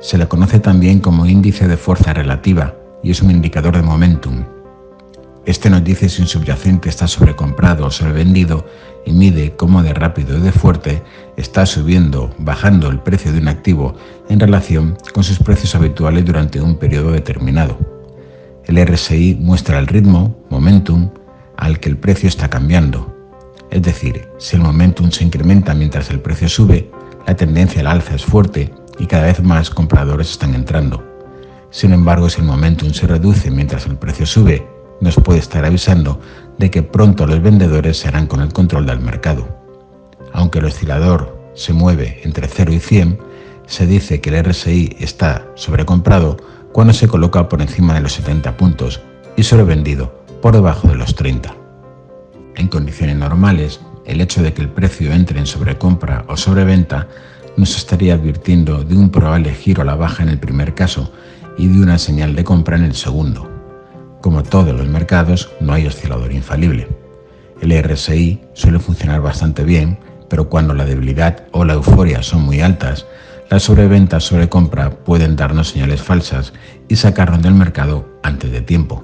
Se le conoce también como índice de fuerza relativa y es un indicador de momentum. Este nos dice si un subyacente está sobrecomprado o sobrevendido y mide cómo de rápido y de fuerte está subiendo, bajando el precio de un activo en relación con sus precios habituales durante un periodo determinado. El RSI muestra el ritmo, momentum, al que el precio está cambiando. Es decir, si el momentum se incrementa mientras el precio sube, la tendencia al alza es fuerte y cada vez más compradores están entrando. Sin embargo, si el momentum se reduce mientras el precio sube, nos puede estar avisando de que pronto los vendedores se harán con el control del mercado. Aunque el oscilador se mueve entre 0 y 100, se dice que el RSI está sobrecomprado cuando se coloca por encima de los 70 puntos y sobrevendido por debajo de los 30. En condiciones normales, el hecho de que el precio entre en sobrecompra o sobreventa nos estaría advirtiendo de un probable giro a la baja en el primer caso y de una señal de compra en el segundo. Como todos los mercados, no hay oscilador infalible. El RSI suele funcionar bastante bien, pero cuando la debilidad o la euforia son muy altas, las sobreventas sobre compra pueden darnos señales falsas y sacarnos del mercado antes de tiempo.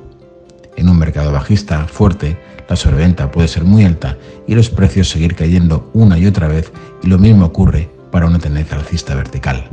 En un mercado bajista fuerte, la sobreventa puede ser muy alta y los precios seguir cayendo una y otra vez y lo mismo ocurre para una tendencia alcista vertical.